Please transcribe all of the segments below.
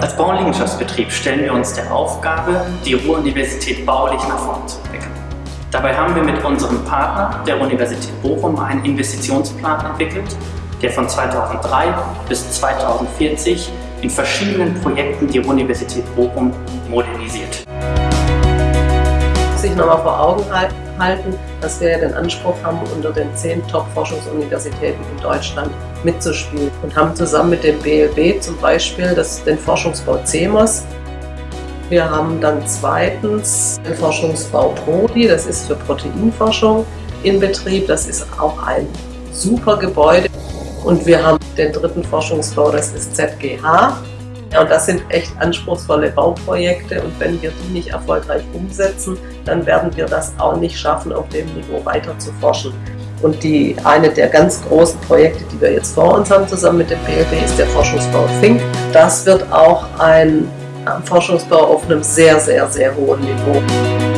Als Bauliegenschaftsbetrieb stellen wir uns der Aufgabe, die Ruhr-Universität baulich nach vorne zu entwickeln. Dabei haben wir mit unserem Partner, der Universität Bochum, einen Investitionsplan entwickelt, der von 2003 bis 2040 in verschiedenen Projekten die Universität Bochum modernisiert. Sich nochmal vor Augen halten, dass wir ja den Anspruch haben, unter den zehn Top-Forschungsuniversitäten in Deutschland mitzuspielen und haben zusammen mit dem BLB zum Beispiel das, den Forschungsbau CEMOS. Wir haben dann zweitens den Forschungsbau PRODI, das ist für Proteinforschung in Betrieb. Das ist auch ein super Gebäude. Und wir haben den dritten Forschungsbau, das ist ZGH. Und das sind echt anspruchsvolle Bauprojekte und wenn wir die nicht erfolgreich umsetzen, dann werden wir das auch nicht schaffen, auf dem Niveau weiter zu forschen. Und die, eine der ganz großen Projekte, die wir jetzt vor uns haben, zusammen mit dem BLB, ist der Forschungsbau Think. Das wird auch ein Forschungsbau auf einem sehr, sehr, sehr hohen Niveau.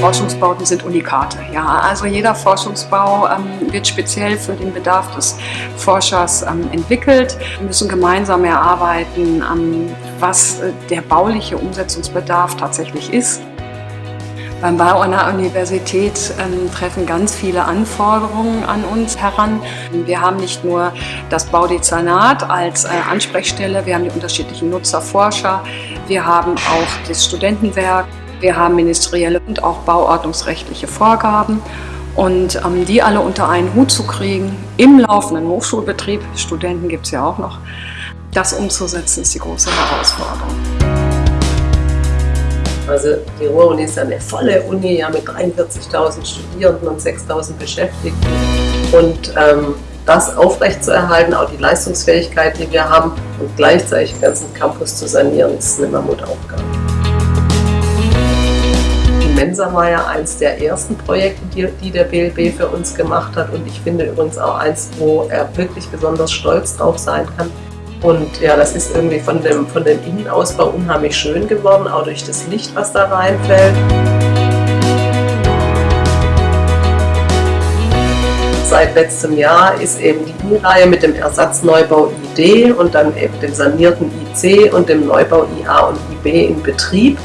Forschungsbauten sind Unikate. Ja, also jeder Forschungsbau ähm, wird speziell für den Bedarf des Forschers ähm, entwickelt. Wir müssen gemeinsam erarbeiten, ähm, was äh, der bauliche Umsetzungsbedarf tatsächlich ist. Beim Bau der Universität ähm, treffen ganz viele Anforderungen an uns heran. Wir haben nicht nur das Baudezernat als äh, Ansprechstelle, wir haben die unterschiedlichen Nutzerforscher, wir haben auch das Studentenwerk, wir haben ministerielle und auch bauordnungsrechtliche Vorgaben. Und ähm, die alle unter einen Hut zu kriegen, im laufenden Hochschulbetrieb, Studenten gibt es ja auch noch, das umzusetzen, ist die große Herausforderung. Also die Ruhr-Uni ist eine volle Uni, ja, mit 43.000 Studierenden und 6.000 Beschäftigten. Und ähm, das aufrechtzuerhalten, auch die Leistungsfähigkeit, die wir haben, und gleichzeitig den ganzen Campus zu sanieren, ist eine Mammutaufgabe. Mensa war ja eins der ersten Projekte, die, die, der BLB für uns gemacht hat und ich finde übrigens auch eins, wo er wirklich besonders stolz drauf sein kann. Und ja, das ist irgendwie von dem, von dem Innenausbau unheimlich schön geworden, auch durch das Licht, was da reinfällt. Seit letztem Jahr ist eben die I-Reihe mit dem Ersatzneubau ID und dann eben dem sanierten IC und dem Neubau IA und IB in Betrieb.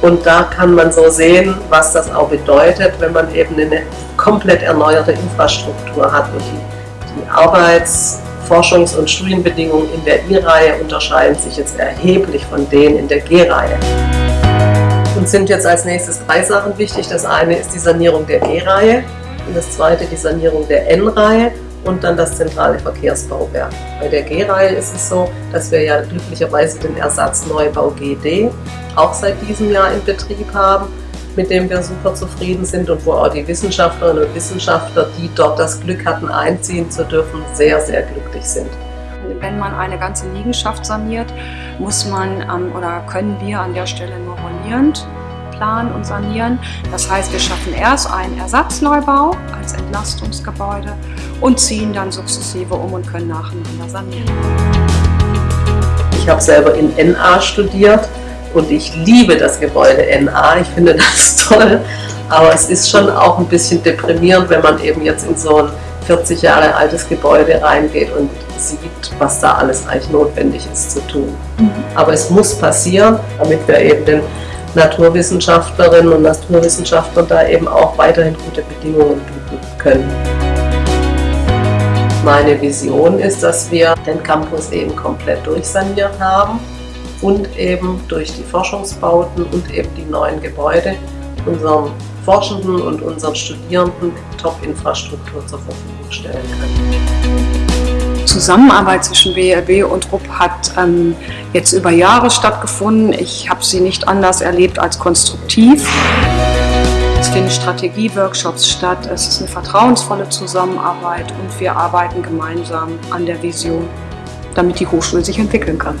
Und da kann man so sehen, was das auch bedeutet, wenn man eben eine komplett erneuerte Infrastruktur hat. Und die, die Arbeits-, Forschungs- und Studienbedingungen in der I-Reihe unterscheiden sich jetzt erheblich von denen in der G-Reihe. Und sind jetzt als nächstes drei Sachen wichtig. Das eine ist die Sanierung der G-Reihe und das zweite die Sanierung der N-Reihe und dann das zentrale Verkehrsbauwerk. Bei der G-Reihe ist es so, dass wir ja glücklicherweise den Ersatzneubau GD auch seit diesem Jahr in Betrieb haben, mit dem wir super zufrieden sind und wo auch die Wissenschaftlerinnen und Wissenschaftler, die dort das Glück hatten, einziehen zu dürfen, sehr, sehr glücklich sind. Wenn man eine ganze Liegenschaft saniert, muss man ähm, oder können wir an der Stelle nur rollierend planen und sanieren. Das heißt, wir schaffen erst einen Ersatzneubau als Entlastungsgebäude und ziehen dann sukzessive um und können nacheinander sanieren. Ich habe selber in NA studiert und ich liebe das Gebäude NA. Ich finde das toll, aber es ist schon auch ein bisschen deprimierend, wenn man eben jetzt in so ein 40 Jahre altes Gebäude reingeht und sieht, was da alles eigentlich notwendig ist zu tun. Mhm. Aber es muss passieren, damit wir eben den Naturwissenschaftlerinnen und Naturwissenschaftlern da eben auch weiterhin gute Bedingungen bieten können. Meine Vision ist, dass wir den Campus eben komplett durchsaniert haben und eben durch die Forschungsbauten und eben die neuen Gebäude unseren Forschenden und unseren Studierenden Top-Infrastruktur zur Verfügung stellen können. Zusammenarbeit zwischen BRB und RUP hat ähm, jetzt über Jahre stattgefunden. Ich habe sie nicht anders erlebt als konstruktiv. Es finden Strategieworkshops statt, es ist eine vertrauensvolle Zusammenarbeit und wir arbeiten gemeinsam an der Vision, damit die Hochschule sich entwickeln kann.